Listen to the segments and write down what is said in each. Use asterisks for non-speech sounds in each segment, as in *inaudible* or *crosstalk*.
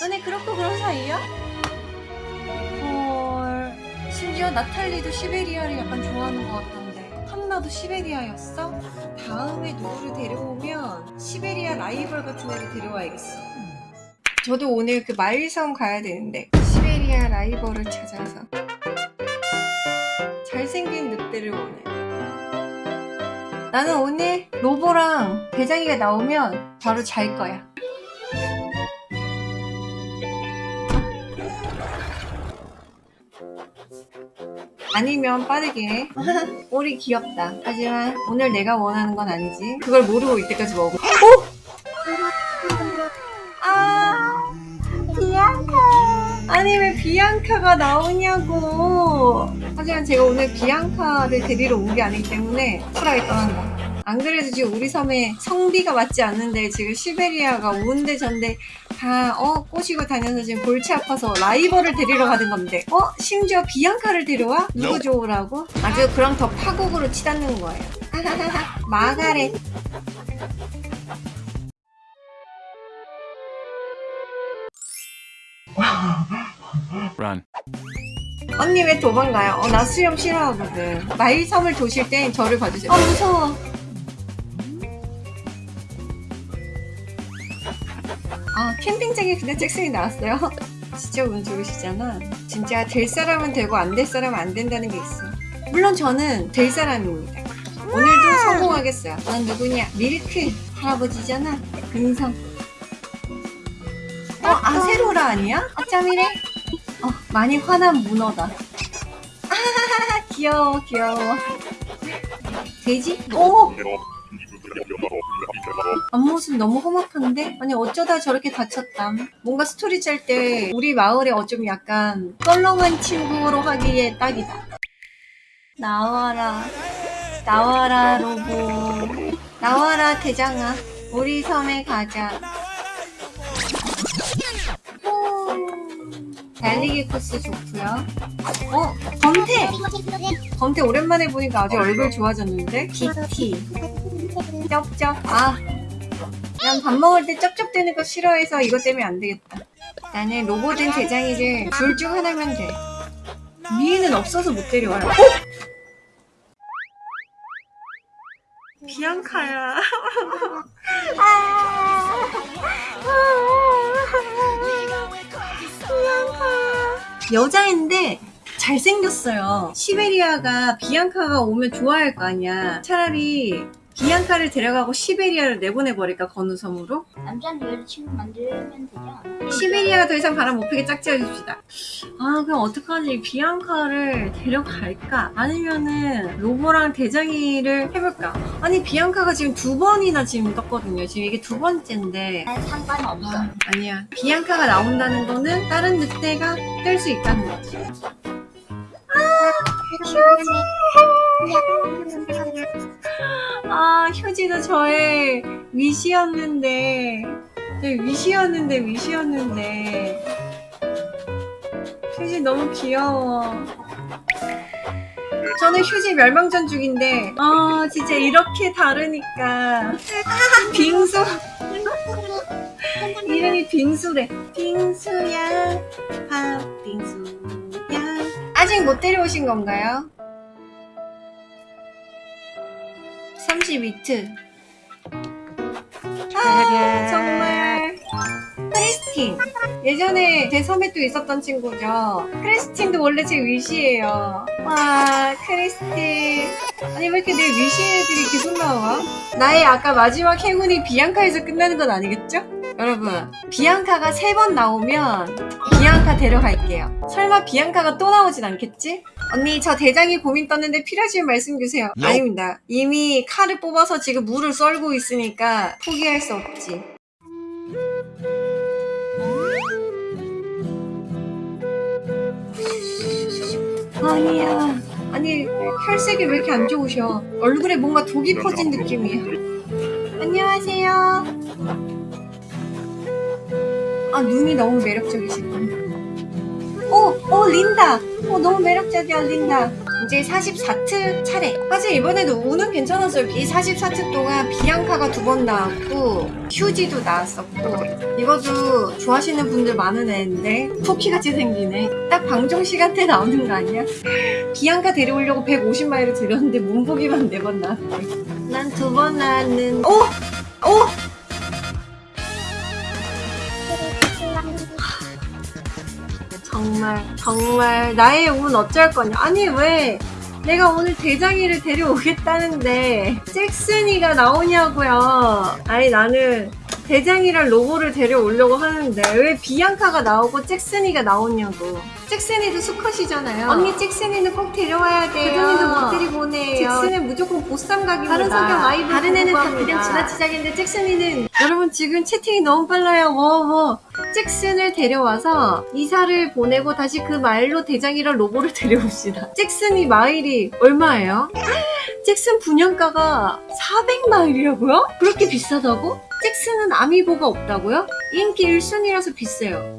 너네 그렇고 그런 사이야? 헐. 심지어 나탈리도 시베리아를 약간 좋아하는 것 같던데. 한나도 시베리아였어? 다음에 누구를 데려오면 시베리아 라이벌 같은 애를 데려와야겠어. 저도 오늘 그 마일섬 가야 되는데 시베리아 라이벌을 찾아서 잘생긴 늑대를 원해. 나는 오늘 로보랑 대장이가 나오면 바로 잘 거야 아니면 빠르게. *laughs* 오리 귀엽다. 하지만 오늘 내가 원하는 건 아니지. 그걸 모르고 이때까지 먹어. 오! 아 비앙카. 아니 왜 비앙카가 나오냐고. 하지만 제가 오늘 비앙카를 데리러 온 게 아니기 때문에 쿨하게 떠난다 안 그래도 지금 우리 섬에 성비가 맞지 않는데 지금 시베리아가 온데 전데 다 어 꼬시고 다녀서 지금 골치 아파서 라이벌을 데리러 가는 건데 어 심지어 비앙카를 데려와 누구 좋으라고 아주 그럼 더 파국으로 치닫는 거예요 *laughs* 마가렛 Run. 언니 왜 도망가요? 어, 나 수영 싫어하거든. 마일섬을 도실 땐 저를 봐주세요. 어, 무서워. 아, 캠핑장에 그냥 잭슨이 나왔어요? 진짜 운 좋으시잖아. 진짜 될 사람은 되고 안 될 사람은 안 된다는 게 있어. 물론 저는 될 사람입니다. 오늘도 성공하겠어요. 넌 누구냐? 밀크 할아버지잖아. 근성. 어, 아, 세로라 아니야? 어쩜이래? 어, 많이 화난 문어다. 아하하하, *laughs* 귀여워, 귀여워. 돼지? 오! 앞모습 너무 험악한데? 아니, 어쩌다 저렇게 다쳤담. 뭔가 스토리 짤 때 우리 마을에 어쩜 약간 썰렁한 친구로 하기에 딱이다. 나와라. 나와라, 로보. 나와라, 대장아. 우리 섬에 가자. 달리기 코스 좋고요. 어? 범태! 범태 오랜만에 보니까 아주 얼굴 좋아졌는데? 기티. 쩝쩝. 아. 난 밥 먹을 때 쩝쩝대는 거 싫어해서 이것 때문에 안 되겠다. 나는 로봇은 대장이를 둘중 하나면 돼. 미인은 없어서 못 데려와요. 어? 비앙카야. *laughs* 여자인데 잘생겼어요. 시베리아가 비앙카가 오면 좋아할 거 아니야. 차라리 비앙카를 데려가고 시베리아를 내보내버릴까 건우섬으로? 남자는 여자친구 만들면 않아? 시베리아가 더 이상 바람 못 피게 짝지어 줍시다. 아 그럼 어떡하지? 비앙카를 데려갈까? 아니면은 로보랑 대장이를 해볼까? 아니 비앙카가 지금 두 번이나 지금 떴거든요. 지금 이게 두 번째인데 난 상관없어. 아, 아니야. 비앙카가 나온다는 거는 다른 늑대가 뜰 수 있다는 거지. 아, 휴지 도 저의 위시였는데. 네, 위시였는데, 위시였는데. 휴지 너무 귀여워. 저는 휴지 멸망전 중인데, 아, 진짜 이렇게 다르니까. 빙수. 이름이 빙수래. 빙수야, 팥빙수야. 아직 못 데려오신 건가요? 32트. 아, 정말. 크리스틴. 예전에 제 섬에 또 있었던 친구죠. 크리스틴도 원래 제 위시예요. 와, 크리스틴. 아니, 왜 이렇게 내 위시 애들이 계속 나와? 나의 아까 마지막 행운이 비앙카에서 끝나는 건 아니겠죠? 여러분, 비앙카가 세 번 나오면 비앙카 데려갈게요. 설마 비앙카가 또 나오진 않겠지? 언니, 저 대장이 고민 떴는데 필요하시면 말씀 주세요. No. 아닙니다. 이미 칼을 뽑아서 지금 물을 썰고 있으니까 포기할 수 없지. 아니야. 아니, 혈색이 왜 이렇게 안 좋으셔? 얼굴에 뭔가 독이 퍼진 느낌이야. 안녕하세요. 아, 눈이 너무 매력적이시군. 오, 오, 린다. 오, 너무 매력적이야, 린다. 이제 44트 차례. 사실 이번에도 우는 괜찮았어요. 이 44트 동안 비앙카가 두 번 나왔고 휴지도 나왔었고 이것도 좋아하시는 분들 많은 애인데 토끼같이 생기네. 딱 시간대 나오는 거 아니야? 비앙카 데려오려고 150마일을 들였는데 문보기만 네 번 나왔대. 난 두 번 나왔는. 오! 오! 정말 정말 나의 운 어쩔 거냐? 아니 왜 내가 오늘 대장이를 데려오겠다는데 잭슨이가 나오냐고요. 아니 나는 대장이랑 로보를 데려오려고 하는데 왜 비앙카가 나오고 잭슨이가 나오냐고. 잭슨이도 수컷이잖아요. 언니 잭슨이는 꼭 데려와야 돼요. 그전에도 못 데리고 오네요. 잭슨은 무조건 보쌈 각입니다. 다른 성격 아이들 다른 애는 다 그냥 지나치작인데 잭슨이는. 여러분 지금 채팅이 너무 빨라요. 뭐뭐. 잭슨을 데려와서 이사를 보내고 다시 그 마일로 대장이랑 로보를 *laughs* 데려옵시다. 잭슨이 마일이 얼마예요? 잭슨 분양가가 400마일이라고요? 그렇게 비싸다고? 잭슨은 아미보가 없다고요? 인기 1순위라서 비싸요.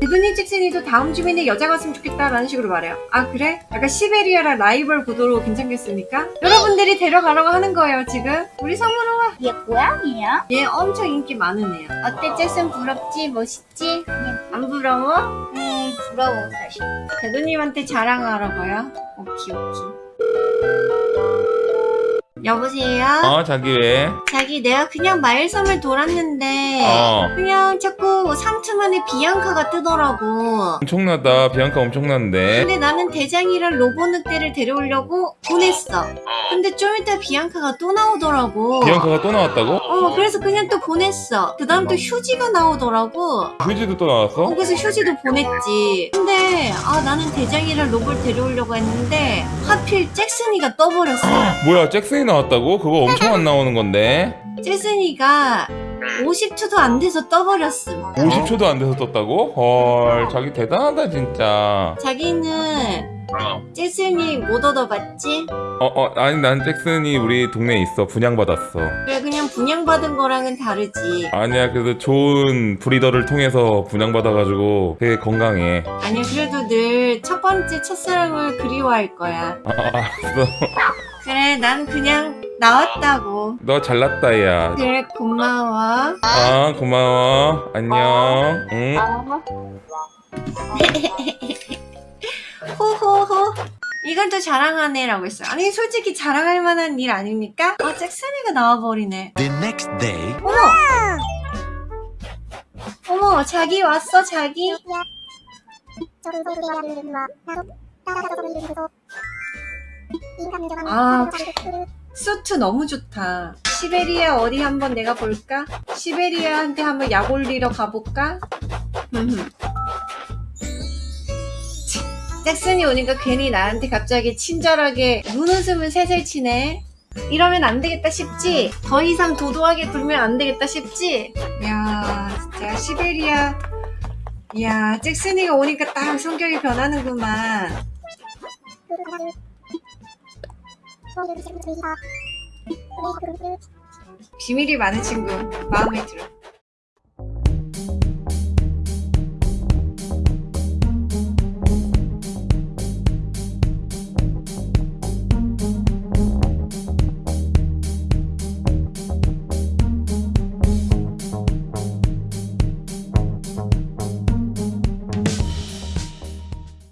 대도님 잭슨이도 다음 주면에 여자가 왔으면 좋겠다라는 식으로 말해요. 아 그래? 약간 시베리아랑 라이벌 구도로 괜찮겠습니까? 여러분들이 데려가라고 하는 거예요 지금. 우리 성으로 와. 얘 고양이야? 얘 엄청 인기 많은 애야. 어때 잭슨 부럽지? 멋있지? 안 부러워? 음 부러워 사실 대도님한테 자랑하라고요? 오키 오키. 여보세요? 어 자기 왜? 자기 내가 그냥 마일섬을 돌았는데 어 그냥 자꾸 3초 만에 비앙카가 뜨더라고. 엄청나다 비앙카 엄청난데 근데 나는 대장이랑 로보 늑대를 데려오려고 보냈어. 근데 좀 이따 비앙카가 또 나오더라고. 비앙카가 또 나왔다고? 어 그래서 그냥 또 보냈어. 그 다음 또 휴지가 나오더라고. 휴지도 또 나왔어? 거기서 휴지도 보냈지. 근데 아 나는 대장이랑 로봇 데려오려고 했는데 하필 잭슨이가 떠버렸어. 뭐야 잭슨이 나 왔다고? 그거 엄청 안 나오는 건데 잭슨이가 50초도 안 돼서 떠버렸음. 50초도 안 돼서 떴다고? 헐 자기 대단하다 진짜 자기는 잭슨이 못 얻어봤지? 어 어 아니 난 잭슨이 우리 동네에 있어 분양받았어 그래 그냥 분양받은 거랑은 다르지. 아니야 그래도 좋은 브리더를 통해서 분양받아가지고 되게 건강해 아니야 그래도 늘 첫 번째 첫사랑을 그리워할 거야. 아, 아, 알았어 그래 난 그냥 나왔다고. 너 잘났다 야 그래 고마워. 아 고마워 안녕 응? 호호호. 이건 또 자랑하네 라고 했어요. 아니 솔직히 자랑할 만한 일 아닙니까? 아 잭슨이가 나와버리네. The next day. 어머. 어머 자기 왔어 자기. 아 수트 너무 좋다. 시베리아 어디 한번 내가 볼까? 시베리아한테 한번 약 올리러 가볼까? 잭슨이 오니까 괜히 나한테 갑자기 친절하게 눈웃음을 새슬 치네. 이러면 안 되겠다 싶지? 더 이상 도도하게 굴면 안 되겠다 싶지? 야 진짜 시베리아. 야 잭슨이가 오니까 딱 성격이 변하는구만. 비밀이 많은 친구 마음에 들어.